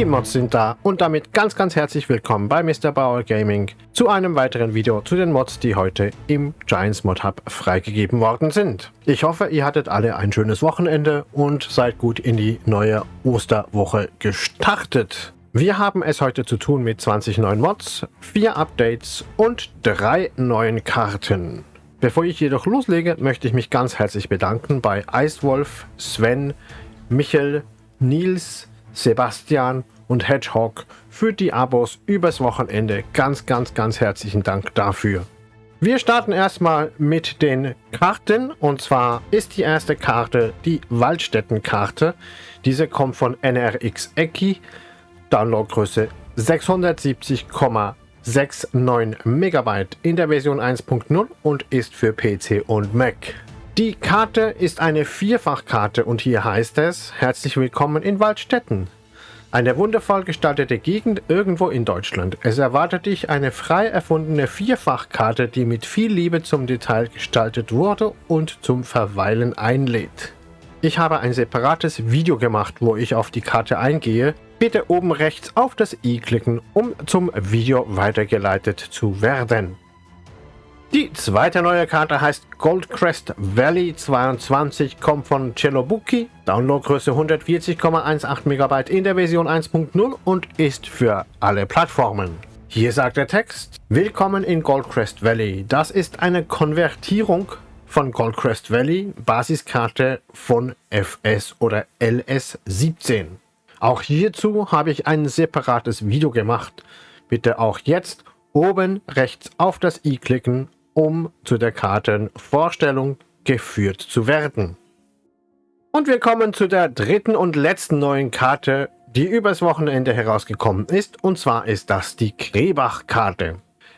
Die Mods sind da und damit ganz ganz herzlich willkommen bei Mr. Bauer Gaming zu einem weiteren Video zu den Mods, die heute im Giants Mod Hub freigegeben worden sind. Ich hoffe, ihr hattet alle ein schönes Wochenende und seid gut in die neue Osterwoche gestartet. Wir haben es heute zu tun mit 20 neuen Mods, 4 Updates und 3 neuen Karten. Bevor ich jedoch loslege, möchte ich mich ganz herzlich bedanken bei Eiswolf, Sven, Michel, Nils, Sebastian und Hedgehog für die Abos übers Wochenende. Ganz, ganz, ganz herzlichen Dank dafür. Wir starten erstmal mit den Karten und zwar ist die erste Karte die Waldstätten-Karte. Diese kommt von NRX Ecki, Downloadgröße 670,69 Megabyte in der Version 1.0 und ist für PC und Mac. Die Karte ist eine Vierfachkarte und hier heißt es, herzlich willkommen in Waldstätten. Eine wundervoll gestaltete Gegend irgendwo in Deutschland. Es erwartet dich eine frei erfundene Vierfachkarte, die mit viel Liebe zum Detail gestaltet wurde und zum Verweilen einlädt. Ich habe ein separates Video gemacht, wo ich auf die Karte eingehe. Bitte oben rechts auf das i klicken, um zum Video weitergeleitet zu werden. Die zweite neue Karte heißt Goldcrest Valley 22, kommt von Celobuki, Downloadgröße 140,18 MB in der Version 1.0 und ist für alle Plattformen. Hier sagt der Text, Willkommen in Goldcrest Valley. Das ist eine Konvertierung von Goldcrest Valley, Basiskarte von FS oder LS17. Auch hierzu habe ich ein separates Video gemacht. Bitte auch jetzt oben rechts auf das i klicken um zu der Kartenvorstellung geführt zu werden. Und wir kommen zu der dritten und letzten neuen Karte, die übers Wochenende herausgekommen ist, und zwar ist das die Krebach-Karte.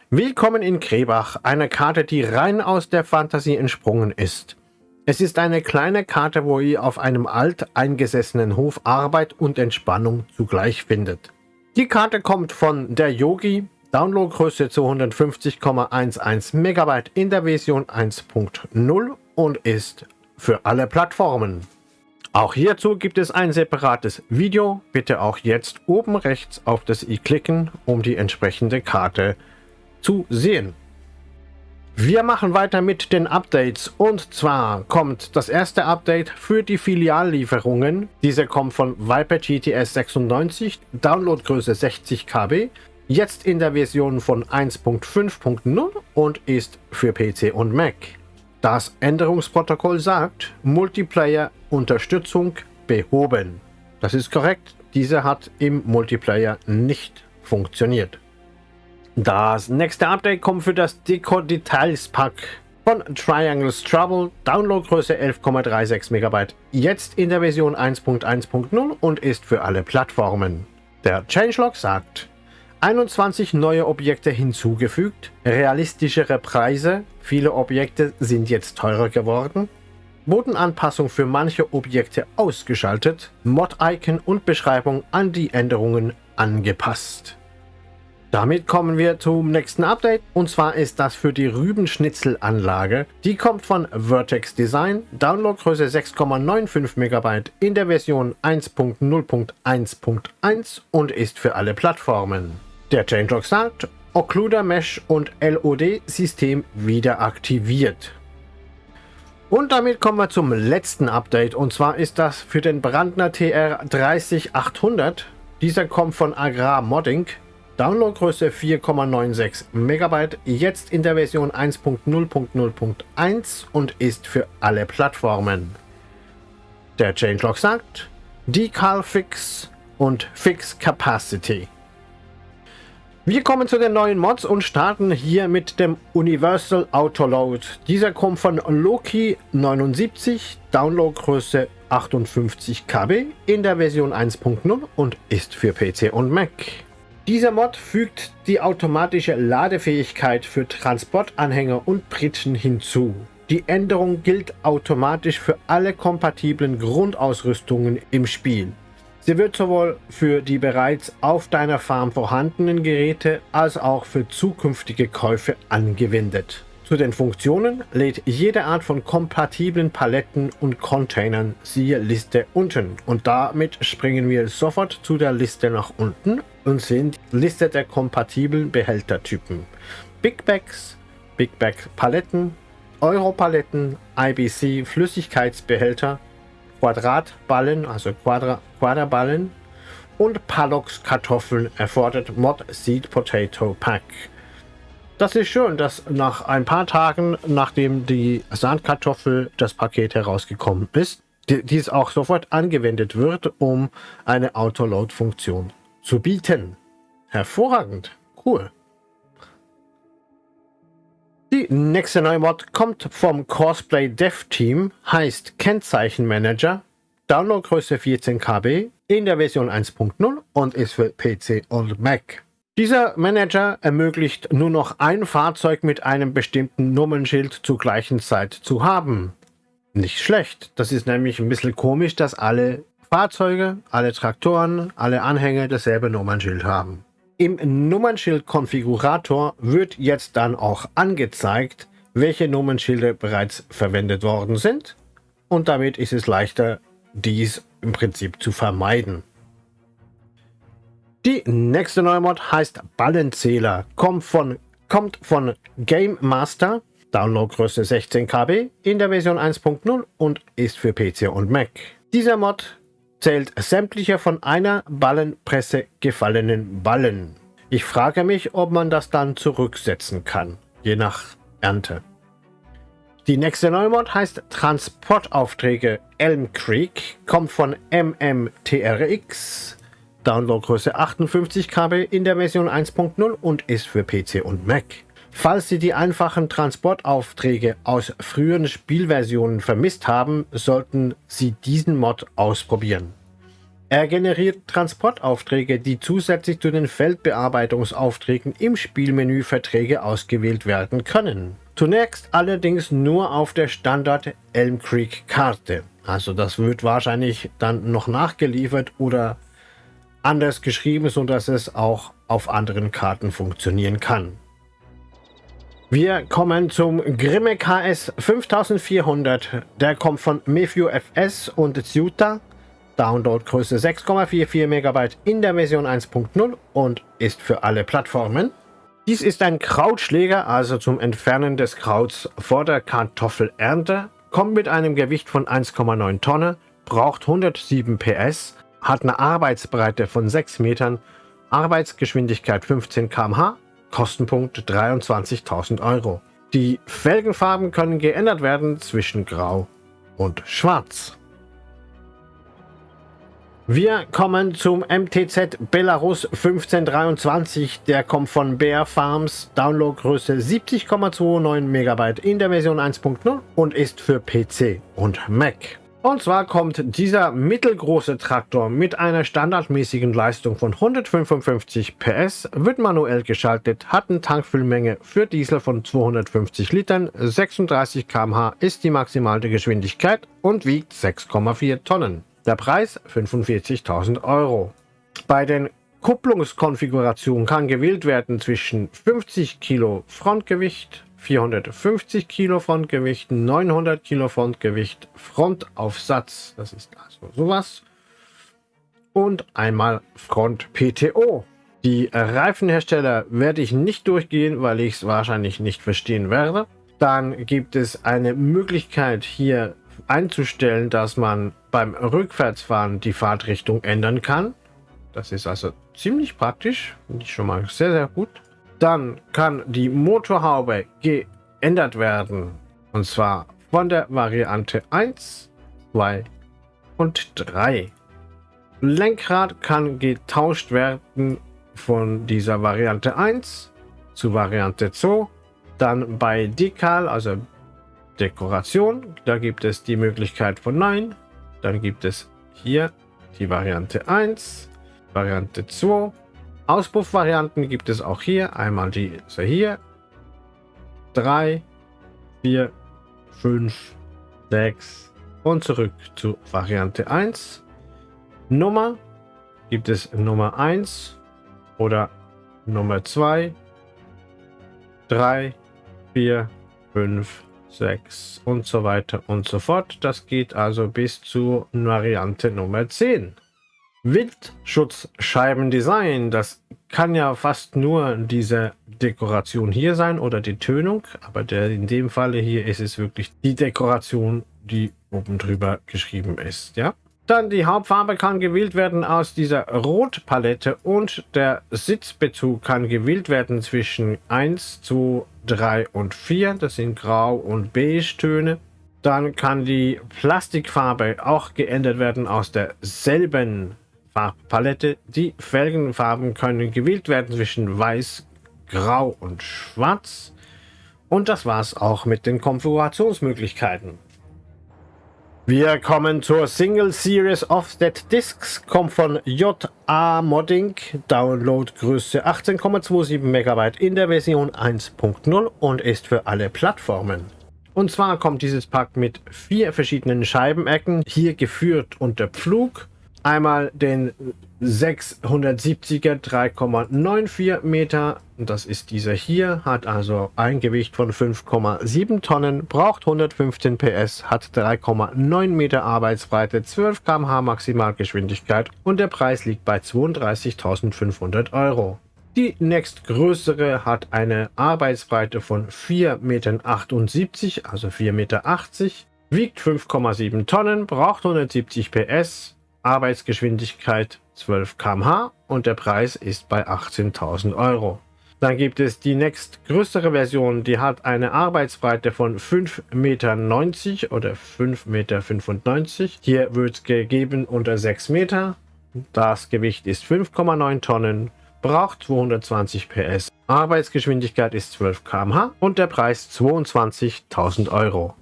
Willkommen in Krebach, eine Karte, die rein aus der Fantasie entsprungen ist. Es ist eine kleine Karte, wo ihr auf einem alt eingesessenen Hof Arbeit und Entspannung zugleich findet. Die Karte kommt von der Yogi, Downloadgröße 250,11 MB in der Version 1.0 und ist für alle Plattformen. Auch hierzu gibt es ein separates Video. Bitte auch jetzt oben rechts auf das i klicken, um die entsprechende Karte zu sehen. Wir machen weiter mit den Updates und zwar kommt das erste Update für die Filiallieferungen. Diese kommt von Viper GTS 96, Downloadgröße 60 KB, jetzt in der Version von 1.5.0 und ist für PC und Mac. Das Änderungsprotokoll sagt Multiplayer-Unterstützung behoben. Das ist korrekt, diese hat im Multiplayer nicht funktioniert. Das nächste Update kommt für das Deco Details Pack von Triangles Trouble, Downloadgröße 11,36 MB, jetzt in der Version 1.1.0 und ist für alle Plattformen. Der Changelog sagt, 21 neue Objekte hinzugefügt, realistischere Preise, viele Objekte sind jetzt teurer geworden, Bodenanpassung für manche Objekte ausgeschaltet, Mod-Icon und Beschreibung an die Änderungen angepasst. Damit kommen wir zum nächsten Update und zwar ist das für die Rübenschnitzelanlage. Die kommt von Vertex Design, Downloadgröße 6,95 MB in der Version 1.0.1.1 und ist für alle Plattformen. Der Changelog sagt, Occluder Mesh und LOD-System wieder aktiviert. Und damit kommen wir zum letzten Update und zwar ist das für den Brandner TR 30800. Dieser kommt von Agrar Modding. Downloadgröße 4,96 MB, jetzt in der Version 1.0.0.1 und ist für alle Plattformen. Der Changelog sagt Decal Fix und Fix Capacity. Wir kommen zu den neuen Mods und starten hier mit dem Universal Autoload. Dieser kommt von Loki 79, Downloadgröße 58 KB in der Version 1.0 und ist für PC und Mac. Dieser Mod fügt die automatische Ladefähigkeit für Transportanhänger und Pritschen hinzu. Die Änderung gilt automatisch für alle kompatiblen Grundausrüstungen im Spiel. Sie wird sowohl für die bereits auf deiner Farm vorhandenen Geräte als auch für zukünftige Käufe angewendet. Zu den Funktionen lädt jede Art von kompatiblen Paletten und Containern siehe Liste unten. Und damit springen wir sofort zu der Liste nach unten und sehen die Liste der kompatiblen Behältertypen. Big Bags, Big Bag Paletten, Europaletten, IBC Flüssigkeitsbehälter, Quadratballen, also Quadra Quaderballen und Palox Kartoffeln erfordert Mod Seed Potato Pack. Das ist schön, dass nach ein paar Tagen, nachdem die Sandkartoffel das Paket herausgekommen ist, dies auch sofort angewendet wird, um eine Autoload-Funktion zu bieten. Hervorragend. Cool. Die nächste neue Mod kommt vom Cosplay Dev Team, heißt Kennzeichenmanager, Downloadgröße 14 KB in der Version 1.0 und ist für PC und Mac. Dieser Manager ermöglicht nur noch ein Fahrzeug mit einem bestimmten Nummernschild zur gleichen Zeit zu haben. Nicht schlecht, das ist nämlich ein bisschen komisch, dass alle Fahrzeuge, alle Traktoren, alle Anhänger dasselbe Nummernschild haben. Im Nummernschild-Konfigurator wird jetzt dann auch angezeigt, welche Nummernschilder bereits verwendet worden sind und damit ist es leichter, dies im Prinzip zu vermeiden. Die nächste neue Mod heißt Ballenzähler, kommt von, kommt von Game Master, Downloadgröße 16 KB in der Version 1.0 und ist für PC und Mac. Dieser Mod zählt sämtliche von einer Ballenpresse gefallenen Ballen. Ich frage mich, ob man das dann zurücksetzen kann, je nach Ernte. Die nächste Neumod heißt Transportaufträge Elm Creek, kommt von MMTRX, Downloadgröße 58 KB in der Version 1.0 und ist für PC und Mac. Falls Sie die einfachen Transportaufträge aus früheren Spielversionen vermisst haben, sollten Sie diesen Mod ausprobieren. Er generiert Transportaufträge, die zusätzlich zu den Feldbearbeitungsaufträgen im Spielmenü Verträge ausgewählt werden können. Zunächst allerdings nur auf der Standard Elm Creek Karte. Also das wird wahrscheinlich dann noch nachgeliefert oder anders geschrieben, sodass es auch auf anderen Karten funktionieren kann. Wir kommen zum Grimme KS 5400. Der kommt von Mefio FS und Zuta. Downloadgröße 6,44 MB in der Version 1.0 und ist für alle Plattformen. Dies ist ein Krautschläger, also zum Entfernen des Krauts vor der Kartoffelernte, kommt mit einem Gewicht von 1,9 Tonnen, braucht 107 PS, hat eine Arbeitsbreite von 6 Metern, Arbeitsgeschwindigkeit 15 km/h Kostenpunkt 23.000 Euro. Die Felgenfarben können geändert werden zwischen Grau und Schwarz. Wir kommen zum MTZ Belarus 1523. Der kommt von Bear Farms, Downloadgröße 70,29 MB in der Version 1.0 und ist für PC und Mac. Und zwar kommt dieser mittelgroße Traktor mit einer standardmäßigen Leistung von 155 PS, wird manuell geschaltet, hat eine Tankfüllmenge für Diesel von 250 Litern, 36 km/h ist die maximale Geschwindigkeit und wiegt 6,4 Tonnen. Der Preis 45.000 Euro. Bei den Kupplungskonfigurationen kann gewählt werden zwischen 50 Kilo Frontgewicht, 450 Kilo Frontgewicht, 900 Kilo Frontgewicht, Frontaufsatz, das ist also sowas, und einmal Front PTO. Die Reifenhersteller werde ich nicht durchgehen, weil ich es wahrscheinlich nicht verstehen werde. Dann gibt es eine Möglichkeit hier einzustellen, dass man beim Rückwärtsfahren die Fahrtrichtung ändern kann. Das ist also ziemlich praktisch, finde ich schon mal sehr, sehr gut. Dann kann die Motorhaube geändert werden. Und zwar von der Variante 1, 2 und 3. Lenkrad kann getauscht werden von dieser Variante 1 zu Variante 2. Dann bei Dekal, also Dekoration, da gibt es die Möglichkeit von Nein. Dann gibt es hier die Variante 1, Variante 2 Auspuffvarianten gibt es auch hier. Einmal die so hier. 3, 4, 5, 6 und zurück zu Variante 1. Nummer gibt es Nummer 1 oder Nummer 2, 3, 4, 5, 6 und so weiter und so fort. Das geht also bis zu Variante Nummer 10. Wildschutzscheibendesign, das kann ja fast nur diese Dekoration hier sein oder die Tönung, aber der, in dem Falle hier ist es wirklich die Dekoration, die oben drüber geschrieben ist, ja. Dann die Hauptfarbe kann gewählt werden aus dieser Rotpalette und der Sitzbezug kann gewählt werden zwischen 1, 2, 3 und 4. Das sind Grau- und Beige-Töne. Dann kann die Plastikfarbe auch geändert werden aus derselben Farbpalette. Die Felgenfarben können gewählt werden zwischen Weiß, Grau und Schwarz. Und das war's auch mit den Konfigurationsmöglichkeiten. Wir kommen zur Single Series Offset Discs, kommt von JA Modding, Downloadgröße 18,27 MB in der Version 1.0 und ist für alle Plattformen. Und zwar kommt dieses Pack mit vier verschiedenen Scheibenecken, hier geführt unter Pflug, Einmal den 670er 3,94 Meter, das ist dieser hier, hat also ein Gewicht von 5,7 Tonnen, braucht 115 PS, hat 3,9 Meter Arbeitsbreite, 12 km/h Maximalgeschwindigkeit und der Preis liegt bei 32.500 Euro. Die nächstgrößere hat eine Arbeitsbreite von 4,78 Meter, also 4,80 Meter, wiegt 5,7 Tonnen, braucht 170 PS, Arbeitsgeschwindigkeit 12 km/h und der Preis ist bei 18.000 Euro. Dann gibt es die nächstgrößere Version, die hat eine Arbeitsbreite von 5,90 Meter oder 5,95 Meter. Hier wird gegeben unter 6 Meter. Das Gewicht ist 5,9 Tonnen, braucht 220 PS. Arbeitsgeschwindigkeit ist 12 km/h und der Preis 22.000 Euro.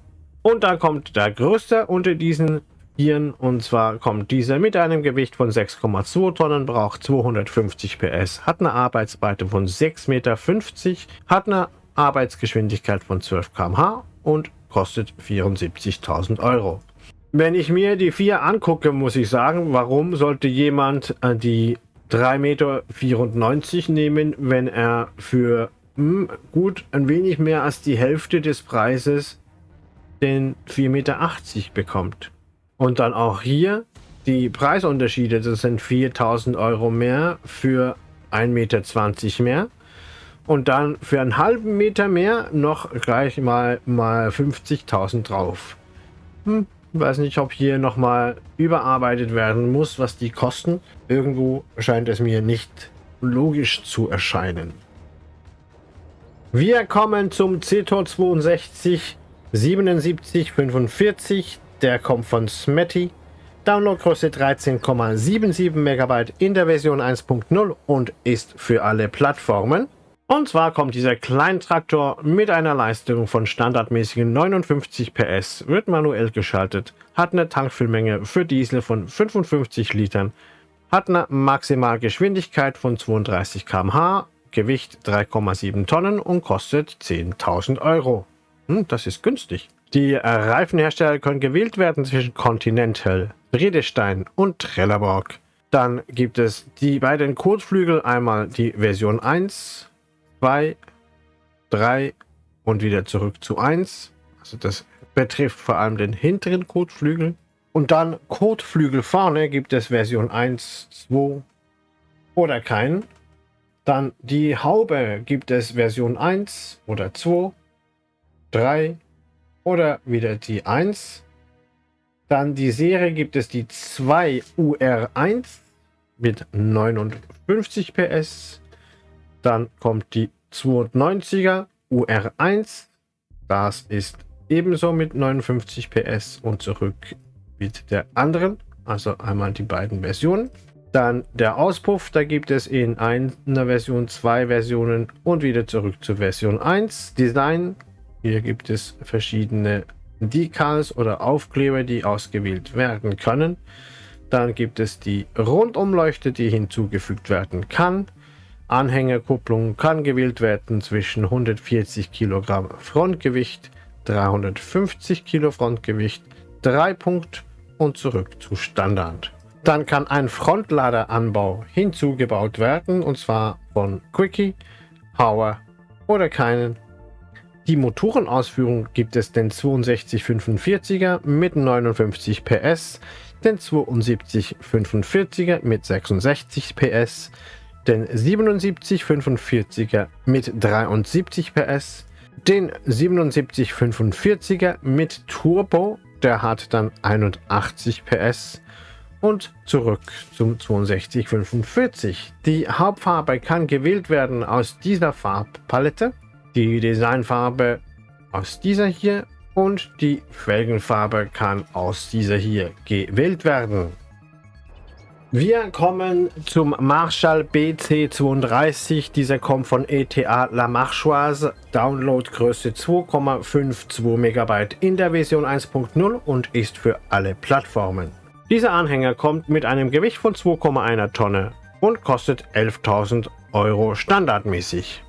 Und dann kommt der größte unter diesen Iren. Und zwar kommt dieser mit einem Gewicht von 6,2 Tonnen, braucht 250 PS, hat eine Arbeitsbreite von 6,50 Meter, hat eine Arbeitsgeschwindigkeit von 12 km/h und kostet 74.000 Euro. Wenn ich mir die vier angucke, muss ich sagen, warum sollte jemand äh, die 3,94 Meter nehmen, wenn er für mh, hm, gut ein wenig mehr als die Hälfte des Preises den 4,80 Meter bekommt. Und dann auch hier die Preisunterschiede, das sind 4000 Euro mehr für 1,20 Meter mehr. Und dann für einen halben Meter mehr noch gleich mal, mal 50.000 drauf. Hm, weiß nicht, ob hier nochmal überarbeitet werden muss, was die kosten. Irgendwo scheint es mir nicht logisch zu erscheinen. Wir kommen zum CTOR 62 7745 der kommt von Smetty. Downloadgröße 13,77 MB in der Version 1.0 und ist für alle Plattformen. Und zwar kommt dieser Kleintraktor mit einer Leistung von standardmäßigen 59 PS, wird manuell geschaltet, hat eine Tankfüllmenge für Diesel von 55 Litern, hat eine Maximalgeschwindigkeit von 32 km/h, Gewicht 3,7 Tonnen und kostet 10.000 Euro. Hm, das ist günstig. Die Reifenhersteller können gewählt werden zwischen Continental, Bredestein und Trelleborg. Dann gibt es die beiden Kotflügel, einmal die Version 1, 2, 3 und wieder zurück zu 1. Also das betrifft vor allem den hinteren Kotflügel. Und dann Kotflügel vorne gibt es Version 1, 2 oder keinen. Dann die Haube gibt es Version 1 oder 2, 3 oder wieder die 1. Dann die Serie gibt es die 2 UR1 mit 59 PS. Dann kommt die 290er UR1. Das ist ebenso mit 59 PS und zurück mit der anderen. Also einmal die beiden Versionen. Dann der Auspuff, da gibt es in einer Version zwei Versionen und wieder zurück zur Version 1. Design hier gibt es verschiedene Decals oder Aufkleber, die ausgewählt werden können. Dann gibt es die Rundumleuchte, die hinzugefügt werden kann. Anhängerkupplung kann gewählt werden zwischen 140 Kilogramm Frontgewicht, 350 Kilo Frontgewicht, 3 Punkt und zurück zu Standard. Dann kann ein Frontladeranbau hinzugebaut werden und zwar von Quickie, Power oder keinen die Motorenausführung gibt es den 6245er mit 59 PS, den 7245er mit 66 PS, den 7745er mit 73 PS, den 7745er mit Turbo, der hat dann 81 PS und zurück zum 6245. Die Hauptfarbe kann gewählt werden aus dieser Farbpalette, die Designfarbe aus dieser hier und die Felgenfarbe kann aus dieser hier gewählt werden. Wir kommen zum Marshall BC32. Dieser kommt von ETA La Marchoise. Downloadgröße 2,52 MB in der Version 1.0 und ist für alle Plattformen. Dieser Anhänger kommt mit einem Gewicht von 2,1 Tonne und kostet 11.000 Euro standardmäßig.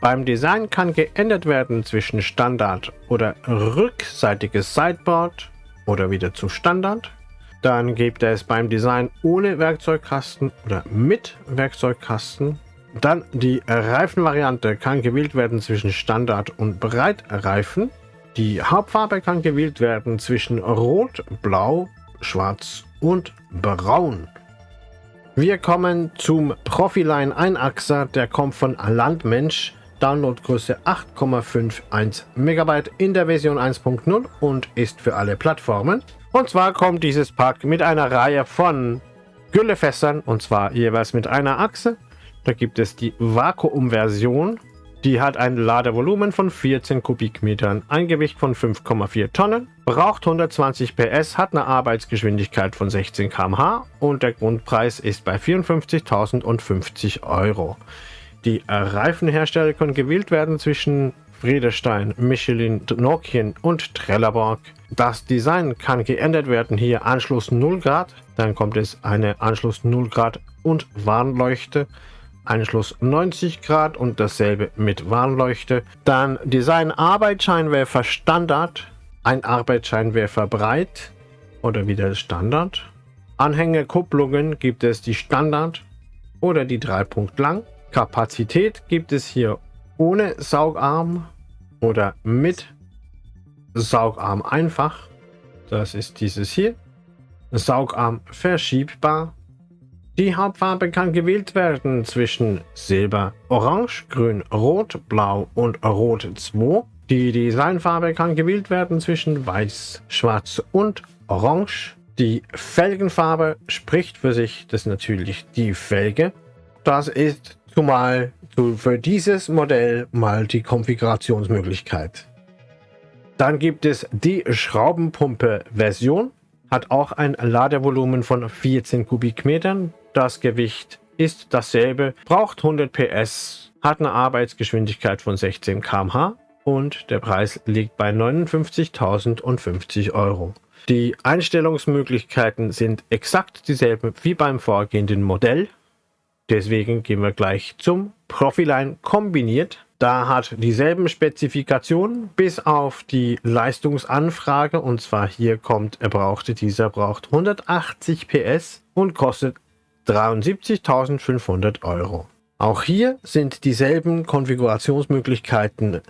Beim Design kann geändert werden zwischen Standard oder rückseitiges Sideboard oder wieder zu Standard dann gibt es beim Design ohne Werkzeugkasten oder mit Werkzeugkasten. Dann die Reifenvariante kann gewählt werden zwischen Standard und Breitreifen. Die Hauptfarbe kann gewählt werden zwischen Rot, Blau, Schwarz und Braun. Wir kommen zum Profiline Einachser, der kommt von Landmensch. Downloadgröße 8,51 MB in der Version 1.0 und ist für alle Plattformen. Und zwar kommt dieses Pack mit einer Reihe von Güllefässern und zwar jeweils mit einer Achse. Da gibt es die Vakuum-Version. Die hat ein Ladevolumen von 14 Kubikmetern, ein Gewicht von 5,4 Tonnen, braucht 120 PS, hat eine Arbeitsgeschwindigkeit von 16 km/h und der Grundpreis ist bei 54.050 Euro. Die Reifenhersteller können gewählt werden zwischen Friedestein, Michelin, Nokian und Trelleborg. Das Design kann geändert werden. Hier Anschluss 0 Grad, dann kommt es eine Anschluss 0 Grad und Warnleuchte. Anschluss 90 Grad und dasselbe mit Warnleuchte. Dann Design Arbeitsscheinwerfer Standard, ein Arbeitsscheinwerfer breit oder wieder Standard. Anhängerkupplungen gibt es die Standard oder die 3 Punkt lang. Kapazität gibt es hier ohne Saugarm oder mit Saugarm einfach. Das ist dieses hier. Saugarm verschiebbar. Die Hauptfarbe kann gewählt werden zwischen Silber, Orange, Grün, Rot, Blau und Rot 2. Die Designfarbe kann gewählt werden zwischen Weiß, Schwarz und Orange. Die Felgenfarbe spricht für sich, das ist natürlich die Felge. Das ist zumal für dieses Modell mal die Konfigurationsmöglichkeit. Dann gibt es die Schraubenpumpe-Version, hat auch ein Ladevolumen von 14 Kubikmetern. Das Gewicht ist dasselbe, braucht 100 PS, hat eine Arbeitsgeschwindigkeit von 16 km/h und der Preis liegt bei 59.050 Euro. Die Einstellungsmöglichkeiten sind exakt dieselben wie beim vorgehenden Modell. Deswegen gehen wir gleich zum Profiline kombiniert. Da hat dieselben Spezifikationen bis auf die Leistungsanfrage und zwar hier kommt, er brauchte dieser braucht 180 PS und kostet 73.500 Euro. Auch hier sind dieselben Konfigurationsmöglichkeiten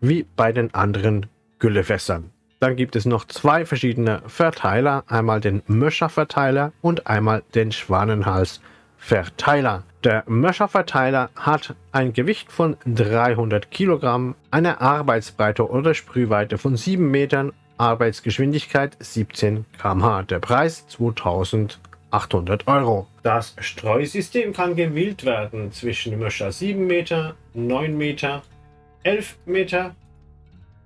wie bei den anderen Güllefässern. Dann gibt es noch zwei verschiedene Verteiler, einmal den Möscher-Verteiler und einmal den Schwanenhals-Verteiler. Verteiler. Der Möscher-Verteiler hat ein Gewicht von 300 Kilogramm, eine Arbeitsbreite oder Sprühweite von 7 Metern, Arbeitsgeschwindigkeit 17 km/h. Der Preis 2800 Euro. Das Streusystem kann gewählt werden zwischen Möscher 7 Meter, 9 Meter, 11 Meter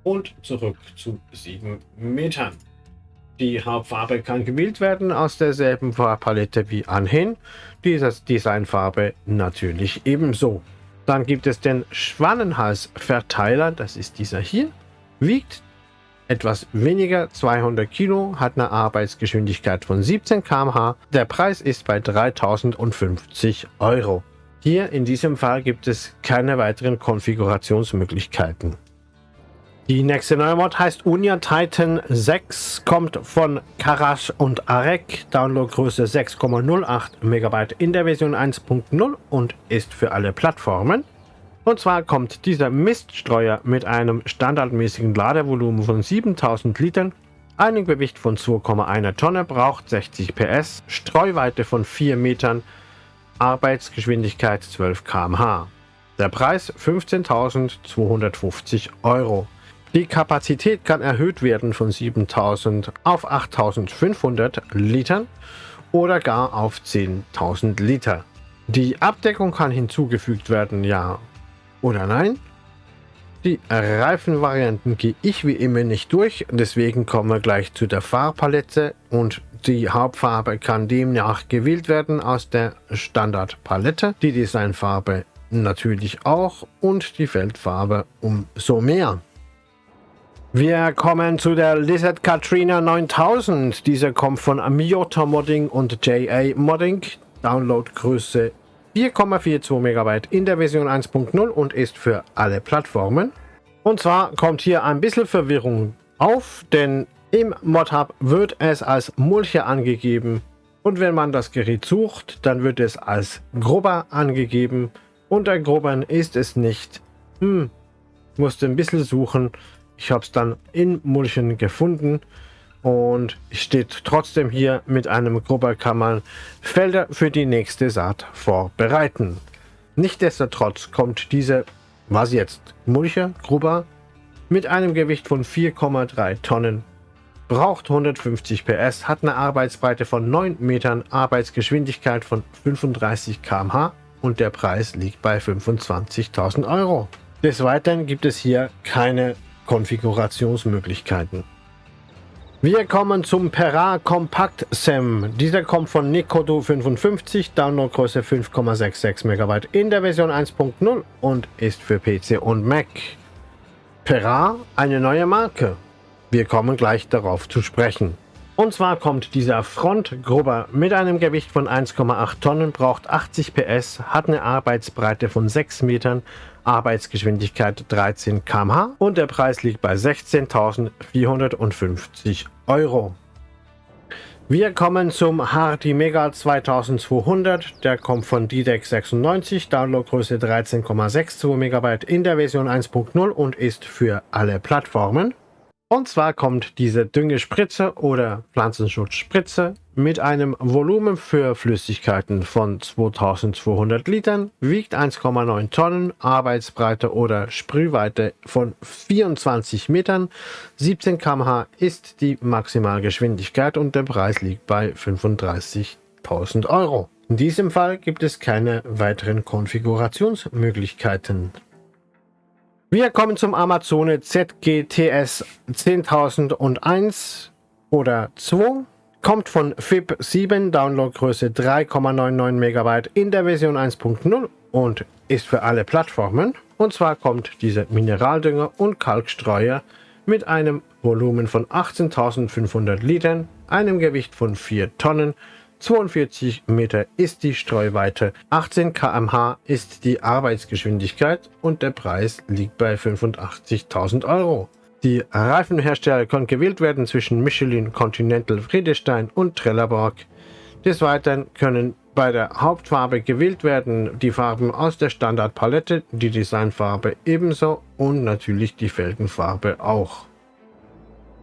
und zurück zu 7 Metern. Die Hauptfarbe kann gewählt werden aus derselben Farbpalette wie anhin. Diese Designfarbe natürlich ebenso. Dann gibt es den Schwannenhals-Verteiler, das ist dieser hier. Wiegt etwas weniger, 200 Kilo, hat eine Arbeitsgeschwindigkeit von 17 km/h. Der Preis ist bei 3050 Euro. Hier in diesem Fall gibt es keine weiteren Konfigurationsmöglichkeiten. Die nächste neue Mod heißt Unia Titan 6, kommt von Karash und Arek, Downloadgröße 6,08 MB in der Version 1.0 und ist für alle Plattformen. Und zwar kommt dieser Miststreuer mit einem standardmäßigen Ladevolumen von 7000 Litern, einem Gewicht von 2,1 Tonne, braucht 60 PS, Streuweite von 4 Metern, Arbeitsgeschwindigkeit 12 km/h. Der Preis 15.250 Euro. Die Kapazität kann erhöht werden von 7.000 auf 8.500 Litern oder gar auf 10.000 Liter. Die Abdeckung kann hinzugefügt werden, ja oder nein. Die Reifenvarianten gehe ich wie immer nicht durch, deswegen kommen wir gleich zu der Farbpalette und die Hauptfarbe kann demnach gewählt werden aus der Standardpalette, die Designfarbe natürlich auch und die Feldfarbe umso mehr. Wir kommen zu der Lizard Katrina 9000. Diese kommt von Miota Modding und JA Modding. Downloadgröße 4,42 MB in der Version 1.0 und ist für alle Plattformen. Und zwar kommt hier ein bisschen Verwirrung auf, denn im Modhub wird es als Mulcher angegeben und wenn man das Gerät sucht, dann wird es als Grubber angegeben. Unter Grubbern ist es nicht. Hm, musste ein bisschen suchen. Ich habe es dann in Mulchen gefunden und steht trotzdem hier mit einem Grubber kann man Felder für die nächste Saat vorbereiten. Nichtsdestotrotz kommt diese, was jetzt, Mulcher, Grubber, mit einem Gewicht von 4,3 Tonnen, braucht 150 PS, hat eine Arbeitsbreite von 9 Metern, Arbeitsgeschwindigkeit von 35 km/h und der Preis liegt bei 25.000 Euro. Des Weiteren gibt es hier keine Konfigurationsmöglichkeiten. Wir kommen zum Pera Compact SEM. Dieser kommt von Nikodo 55, Downloadgröße 5,66 MB in der Version 1.0 und ist für PC und Mac. Pera, eine neue Marke. Wir kommen gleich darauf zu sprechen. Und zwar kommt dieser Frontgrubber mit einem Gewicht von 1,8 Tonnen, braucht 80 PS, hat eine Arbeitsbreite von 6 Metern, Arbeitsgeschwindigkeit 13 km/h und der Preis liegt bei 16.450 Euro. Wir kommen zum Hardy Mega 2200, der kommt von DDEX 96, Downloadgröße 13,62 MB in der Version 1.0 und ist für alle Plattformen. Und zwar kommt diese Düngespritze oder Pflanzenschutzspritze mit einem Volumen für Flüssigkeiten von 2200 Litern, wiegt 1,9 Tonnen, Arbeitsbreite oder Sprühweite von 24 Metern, 17 km/h ist die Maximalgeschwindigkeit und der Preis liegt bei 35.000 Euro. In diesem Fall gibt es keine weiteren Konfigurationsmöglichkeiten. Wir kommen zum Amazone ZGTS 10001 oder 2. Kommt von FIP 7, Downloadgröße 3,99 MB in der Version 1.0 und ist für alle Plattformen. Und zwar kommt dieser Mineraldünger und Kalkstreuer mit einem Volumen von 18.500 Litern, einem Gewicht von 4 Tonnen 42 Meter ist die Streuweite, 18 km/h ist die Arbeitsgeschwindigkeit und der Preis liegt bei 85.000 Euro. Die Reifenhersteller können gewählt werden zwischen Michelin, Continental, Friedestein und Trelleborg. Des Weiteren können bei der Hauptfarbe gewählt werden die Farben aus der Standardpalette, die Designfarbe ebenso und natürlich die Felgenfarbe auch.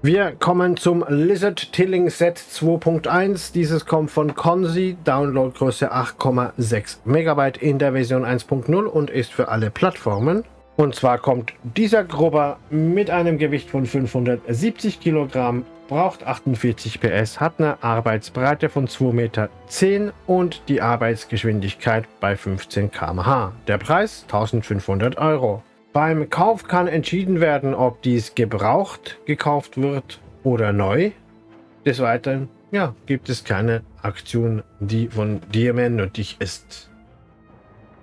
Wir kommen zum Lizard Tilling Set 2.1. Dieses kommt von Consi, Downloadgröße 8,6 MB in der Version 1.0 und ist für alle Plattformen. Und zwar kommt dieser Grubber mit einem Gewicht von 570 Kilogramm, braucht 48 PS, hat eine Arbeitsbreite von 2,10 Meter und die Arbeitsgeschwindigkeit bei 15 km/h. Der Preis 1500 Euro. Beim Kauf kann entschieden werden, ob dies gebraucht gekauft wird oder neu. Des Weiteren ja, gibt es keine Aktion, die von dir mehr nötig ist.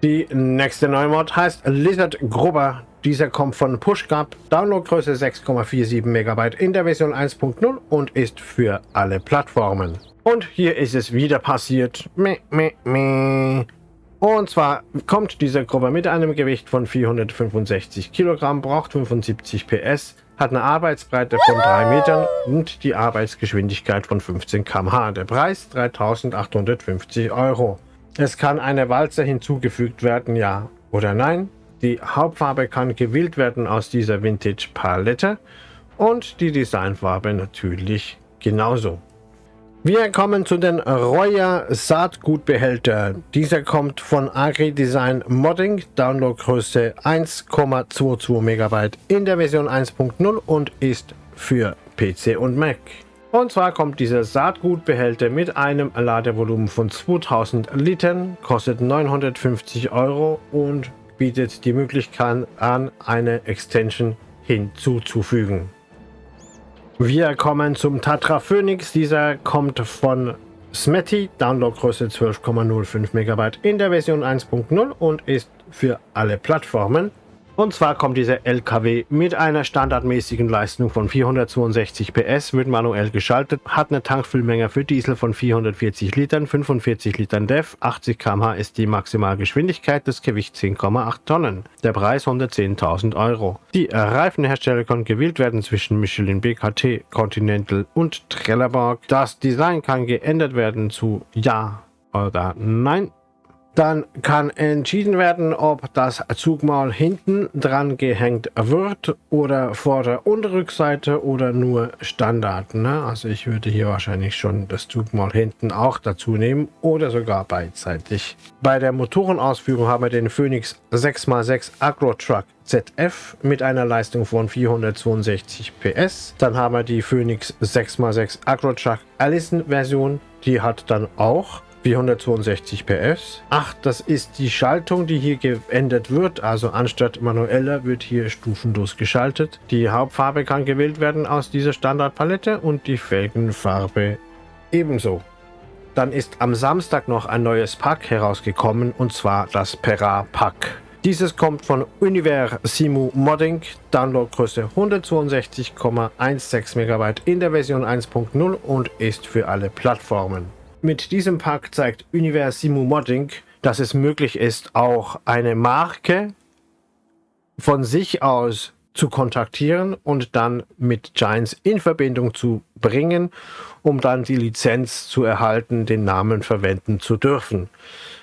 Die nächste Neumod heißt Lizard Grubber. Dieser kommt von PushGap, Downloadgröße 6,47 MB in der Version 1.0 und ist für alle Plattformen. Und hier ist es wieder passiert. Meh, meh, meh. Und zwar kommt dieser Grubber mit einem Gewicht von 465 Kilogramm, braucht 75 PS, hat eine Arbeitsbreite von 3 Metern und die Arbeitsgeschwindigkeit von 15 km/h. Der Preis 3850 Euro. Es kann eine Walze hinzugefügt werden, ja oder nein. Die Hauptfarbe kann gewählt werden aus dieser Vintage Palette und die Designfarbe natürlich genauso. Wir kommen zu den Royer Saatgutbehälter. Dieser kommt von Agri Design Modding, Downloadgröße 1,22 MB in der Version 1.0 und ist für PC und Mac. Und zwar kommt dieser Saatgutbehälter mit einem Ladevolumen von 2000 Litern, kostet 950 Euro und bietet die Möglichkeit an, eine Extension hinzuzufügen. Wir kommen zum Tatra Phoenix. Dieser kommt von Smetty, Downloadgröße 12,05 MB in der Version 1.0 und ist für alle Plattformen und zwar kommt dieser LKW mit einer standardmäßigen Leistung von 462 PS, wird manuell geschaltet, hat eine Tankfüllmenge für Diesel von 440 Litern, 45 Litern DEF, 80 km/h ist die Maximalgeschwindigkeit, das Gewicht 10,8 Tonnen. Der Preis 110.000 Euro. Die Reifenhersteller können gewählt werden zwischen Michelin, BKT, Continental und Trelleborg. Das Design kann geändert werden zu Ja oder Nein. Dann kann entschieden werden, ob das Zugmaul hinten dran gehängt wird oder Vorder- und Rückseite oder nur Standard. Ne? Also ich würde hier wahrscheinlich schon das Zugmaul hinten auch dazu nehmen oder sogar beidseitig. Bei der Motorenausführung haben wir den Phoenix 6x6 Agro Truck ZF mit einer Leistung von 462 PS. Dann haben wir die Phoenix 6x6 Agro Truck Allison Version. Die hat dann auch 462 PS. Ach, das ist die Schaltung, die hier geändert wird. Also anstatt manueller wird hier stufenlos geschaltet. Die Hauptfarbe kann gewählt werden aus dieser Standardpalette und die Felgenfarbe ebenso. Dann ist am Samstag noch ein neues Pack herausgekommen und zwar das Pera Pack. Dieses kommt von Univer Simu Modding, Downloadgröße 162,16 MB in der Version 1.0 und ist für alle Plattformen. Mit diesem Pack zeigt Universimu Modding, dass es möglich ist, auch eine Marke von sich aus zu kontaktieren und dann mit Giants in Verbindung zu bringen, um dann die Lizenz zu erhalten, den Namen verwenden zu dürfen.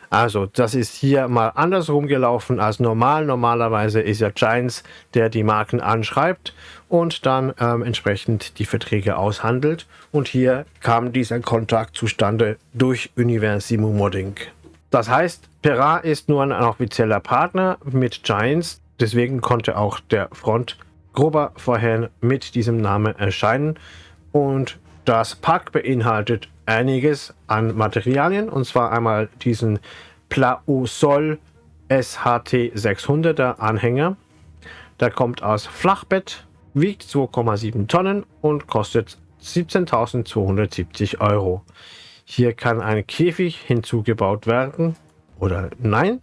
Also das ist hier mal andersrum gelaufen als normal. Normalerweise ist ja Giants, der die Marken anschreibt und dann ähm, entsprechend die Verträge aushandelt. Und hier kam dieser Kontakt zustande durch Universimo Modding. Das heißt, Pera ist nur ein offizieller Partner mit Giants. Deswegen konnte auch der Front grober vorhin mit diesem Namen erscheinen. Und das Pack beinhaltet einiges an Materialien und zwar einmal diesen Plausol SHT 600er Anhänger. Der kommt aus Flachbett, wiegt 2,7 Tonnen und kostet 17.270 Euro. Hier kann ein Käfig hinzugebaut werden oder nein.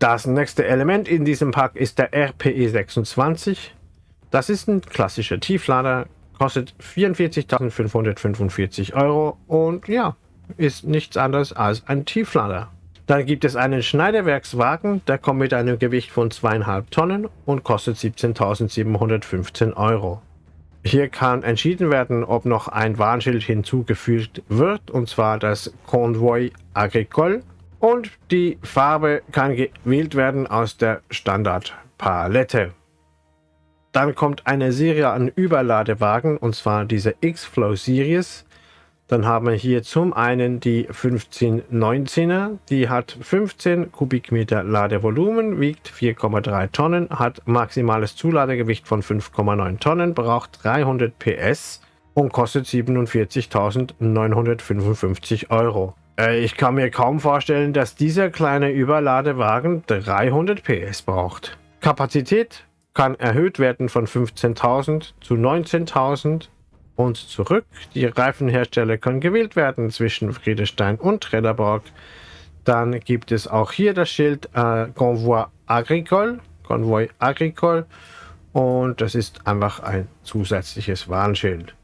Das nächste Element in diesem Pack ist der RPE 26. Das ist ein klassischer Tieflader, kostet 44.545 Euro und ja, ist nichts anderes als ein Tieflader. Dann gibt es einen Schneiderwerkswagen, der kommt mit einem Gewicht von 2,5 Tonnen und kostet 17.715 Euro. Hier kann entschieden werden, ob noch ein Warnschild hinzugefügt wird, und zwar das Convoy Agricole. Und die Farbe kann gewählt werden aus der Standardpalette. Dann kommt eine Serie an Überladewagen, und zwar diese X-Flow Series. Dann haben wir hier zum einen die 1519er, die hat 15 Kubikmeter Ladevolumen, wiegt 4,3 Tonnen, hat maximales Zuladegewicht von 5,9 Tonnen, braucht 300 PS und kostet 47.955 Euro. Äh, ich kann mir kaum vorstellen, dass dieser kleine Überladewagen 300 PS braucht. Kapazität kann erhöht werden von 15.000 zu 19.000 und zurück. Die Reifenhersteller können gewählt werden zwischen Friedestein und Trelleborg. Dann gibt es auch hier das Schild äh, Convoi Agricole, Convoi Agricole und das ist einfach ein zusätzliches Warnschild.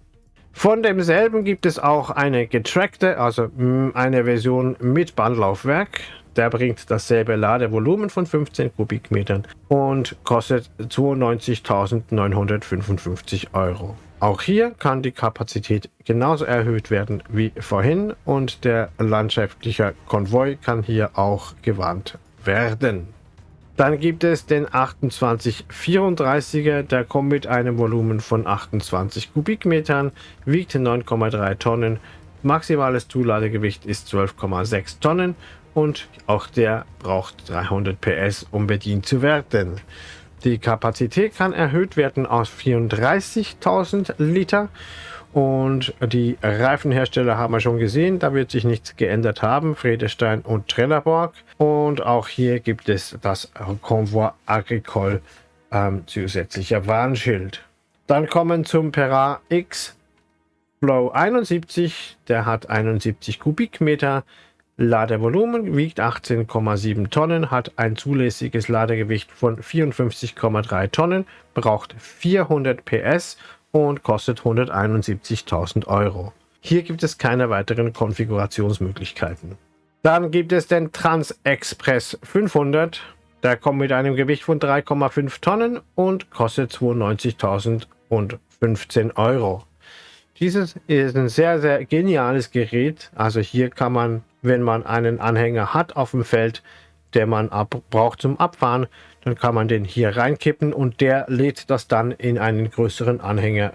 Von demselben gibt es auch eine getrackte, also eine Version mit Bandlaufwerk. Der bringt dasselbe Ladevolumen von 15 Kubikmetern und kostet 92.955 Euro. Auch hier kann die Kapazität genauso erhöht werden wie vorhin und der landschaftliche Konvoi kann hier auch gewarnt werden. Dann gibt es den 2834er, der kommt mit einem Volumen von 28 Kubikmetern, wiegt 9,3 Tonnen, maximales Zuladegewicht ist 12,6 Tonnen und auch der braucht 300 PS, um bedient zu werden. Die Kapazität kann erhöht werden auf 34.000 Liter und die Reifenhersteller haben wir schon gesehen, da wird sich nichts geändert haben, Friedestein und Trelleborg. Und auch hier gibt es das Convoi Agricole ähm, zusätzlicher Warnschild. Dann kommen zum Pera X Flow 71, der hat 71 Kubikmeter, Ladevolumen wiegt 18,7 Tonnen, hat ein zulässiges Ladegewicht von 54,3 Tonnen, braucht 400 PS und kostet 171.000 Euro. Hier gibt es keine weiteren Konfigurationsmöglichkeiten. Dann gibt es den Trans Express 500. Der kommt mit einem Gewicht von 3,5 Tonnen und kostet 92.015 Euro. Dieses ist ein sehr, sehr geniales Gerät. Also hier kann man wenn man einen Anhänger hat auf dem Feld, der man ab, braucht zum Abfahren, dann kann man den hier reinkippen und der lädt das dann in einen größeren Anhänger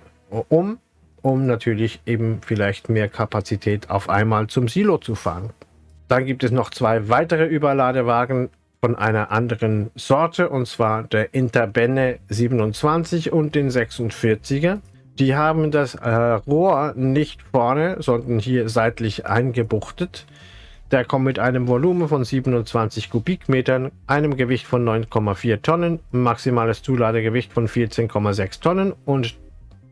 um, um natürlich eben vielleicht mehr Kapazität auf einmal zum Silo zu fahren. Dann gibt es noch zwei weitere Überladewagen von einer anderen Sorte und zwar der Interbenne 27 und den 46er. Die haben das äh, Rohr nicht vorne, sondern hier seitlich eingebuchtet. Der kommt mit einem Volumen von 27 Kubikmetern, einem Gewicht von 9,4 Tonnen, maximales Zuladegewicht von 14,6 Tonnen und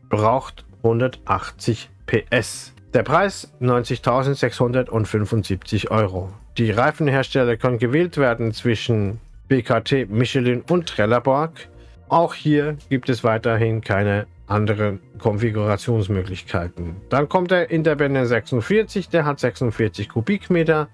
braucht 180 PS. Der Preis 90.675 Euro. Die Reifenhersteller können gewählt werden zwischen BKT, Michelin und Trelleborg. Auch hier gibt es weiterhin keine andere Konfigurationsmöglichkeiten. Dann kommt der Interbänder 46, der hat 46 Kubikmeter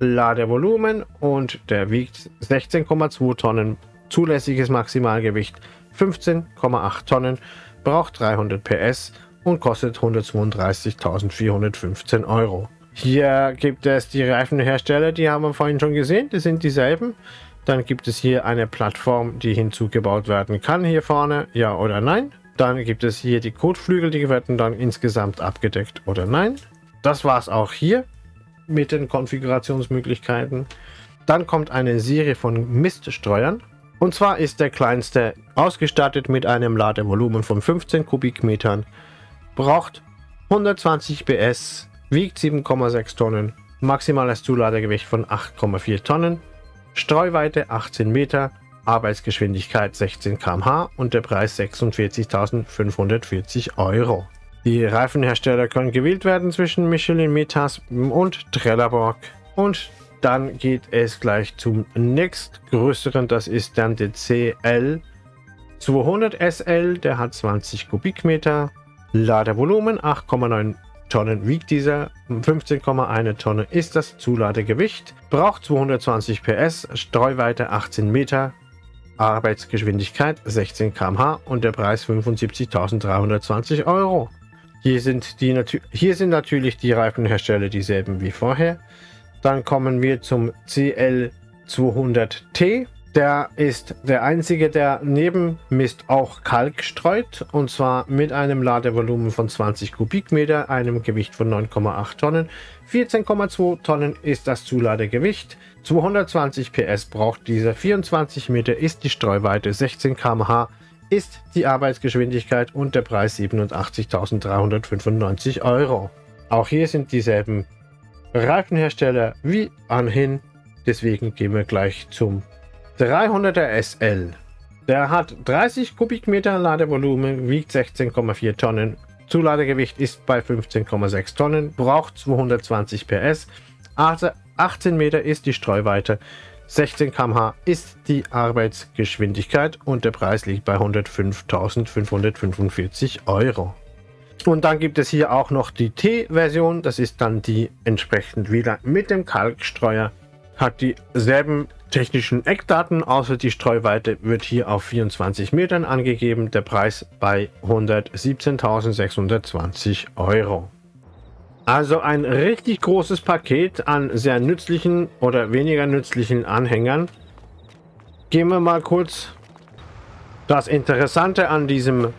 Ladevolumen und der wiegt 16,2 Tonnen, zulässiges Maximalgewicht 15,8 Tonnen, braucht 300 PS und kostet 132.415 Euro. Hier gibt es die Reifenhersteller, die haben wir vorhin schon gesehen, die sind dieselben. Dann gibt es hier eine Plattform, die hinzugebaut werden kann, hier vorne, ja oder nein. Dann gibt es hier die Kotflügel, die werden dann insgesamt abgedeckt oder nein. Das war es auch hier mit den Konfigurationsmöglichkeiten. Dann kommt eine Serie von Miststreuern. Und zwar ist der kleinste ausgestattet mit einem Ladevolumen von 15 Kubikmetern, braucht 120 PS, wiegt 7,6 Tonnen, maximales Zuladegewicht von 8,4 Tonnen, Streuweite 18 Meter, Arbeitsgeschwindigkeit 16 km/h und der Preis 46.540 Euro. Die Reifenhersteller können gewählt werden zwischen Michelin, Metas und Trelleborg. Und dann geht es gleich zum nächstgrößeren, das ist dann der CL 200 SL, der hat 20 Kubikmeter, Ladevolumen 8,9 Tonnen wiegt dieser, 15,1 Tonne ist das Zuladegewicht, braucht 220 PS, Streuweite 18 Meter, Arbeitsgeschwindigkeit 16 km/h und der Preis 75.320 Euro. Hier sind, die hier sind natürlich die Reifenhersteller dieselben wie vorher. Dann kommen wir zum CL200T. Der ist der einzige, der neben Mist auch Kalk streut und zwar mit einem Ladevolumen von 20 Kubikmeter, einem Gewicht von 9,8 Tonnen. 14,2 Tonnen ist das Zuladegewicht, 220 PS braucht dieser, 24 Meter ist die Streuweite, 16 km/h ist die Arbeitsgeschwindigkeit und der Preis 87.395 Euro. Auch hier sind dieselben Reifenhersteller wie anhin, deswegen gehen wir gleich zum 300er SL. Der hat 30 Kubikmeter Ladevolumen, wiegt 16,4 Tonnen. Zuladegewicht ist bei 15,6 Tonnen, braucht 220 PS. 18 Meter ist die Streuweite. 16 km/h ist die Arbeitsgeschwindigkeit und der Preis liegt bei 105.545 Euro. Und dann gibt es hier auch noch die T-Version, das ist dann die entsprechend wieder mit dem Kalkstreuer, hat dieselben technischen Eckdaten, außer die Streuweite wird hier auf 24 Metern angegeben, der Preis bei 117.620 Euro. Also ein richtig großes Paket an sehr nützlichen oder weniger nützlichen Anhängern. gehen wir mal kurz. Das Interessante an diesem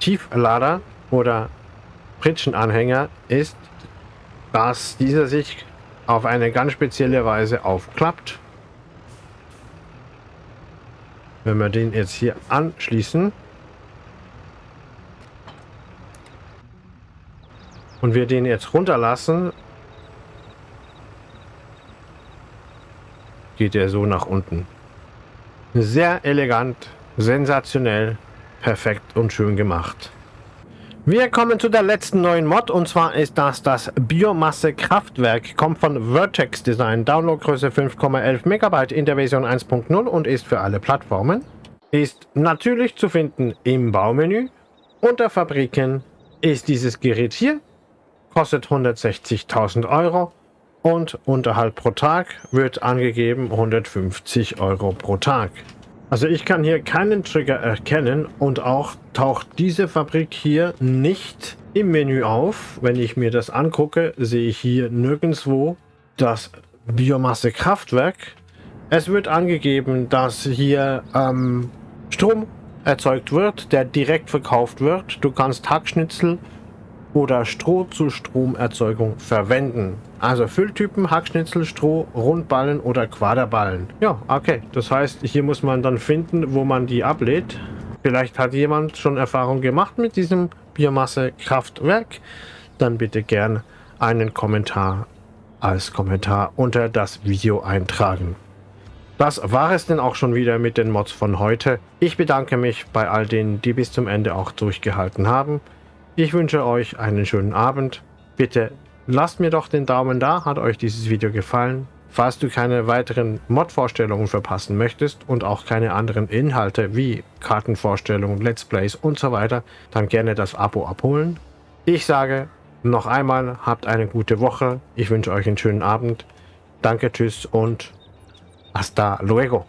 Tieflader oder Pritschenanhänger ist, dass dieser sich auf eine ganz spezielle Weise aufklappt. Wenn wir den jetzt hier anschließen und wir den jetzt runterlassen, geht er so nach unten. Sehr elegant, sensationell, perfekt und schön gemacht. Wir kommen zu der letzten neuen Mod und zwar ist das das Biomasse-Kraftwerk. Kommt von Vertex Design, Downloadgröße 5,11 MB in der Version 1.0 und ist für alle Plattformen. Ist natürlich zu finden im Baumenü. Unter Fabriken ist dieses Gerät hier, kostet 160.000 Euro und Unterhalt pro Tag wird angegeben 150 Euro pro Tag. Also ich kann hier keinen Trigger erkennen und auch taucht diese Fabrik hier nicht im Menü auf. Wenn ich mir das angucke, sehe ich hier nirgendwo das Biomasse-Kraftwerk. Es wird angegeben, dass hier ähm, Strom erzeugt wird, der direkt verkauft wird. Du kannst Hackschnitzel oder Stroh zur Stromerzeugung verwenden. Also Fülltypen, Hackschnitzel, Stroh, Rundballen oder Quaderballen. Ja, okay. Das heißt, hier muss man dann finden, wo man die ablädt. Vielleicht hat jemand schon Erfahrung gemacht mit diesem Biomasse-Kraftwerk. Dann bitte gern einen Kommentar als Kommentar unter das Video eintragen. Das war es denn auch schon wieder mit den Mods von heute. Ich bedanke mich bei all denen, die bis zum Ende auch durchgehalten haben. Ich wünsche euch einen schönen Abend. Bitte lasst mir doch den Daumen da, hat euch dieses Video gefallen. Falls du keine weiteren Mod-Vorstellungen verpassen möchtest und auch keine anderen Inhalte wie Kartenvorstellungen, Let's Plays und so weiter, dann gerne das Abo abholen. Ich sage noch einmal, habt eine gute Woche. Ich wünsche euch einen schönen Abend. Danke, tschüss und hasta luego.